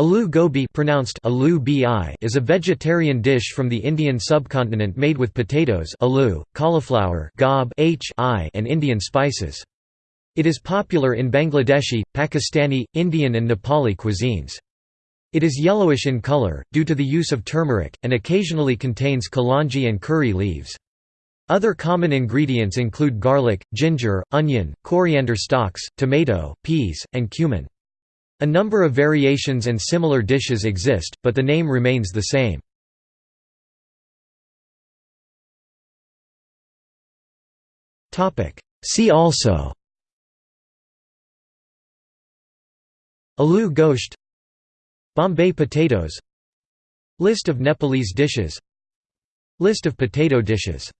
Aloo gobi pronounced aloo bi is a vegetarian dish from the Indian subcontinent made with potatoes aloo, cauliflower gob h I, and Indian spices. It is popular in Bangladeshi, Pakistani, Indian and Nepali cuisines. It is yellowish in color, due to the use of turmeric, and occasionally contains kalanji and curry leaves. Other common ingredients include garlic, ginger, onion, coriander stalks, tomato, peas, and cumin. A number of variations and similar dishes exist, but the name remains the same. See also Aloo gosht Bombay potatoes List of Nepalese dishes List of potato dishes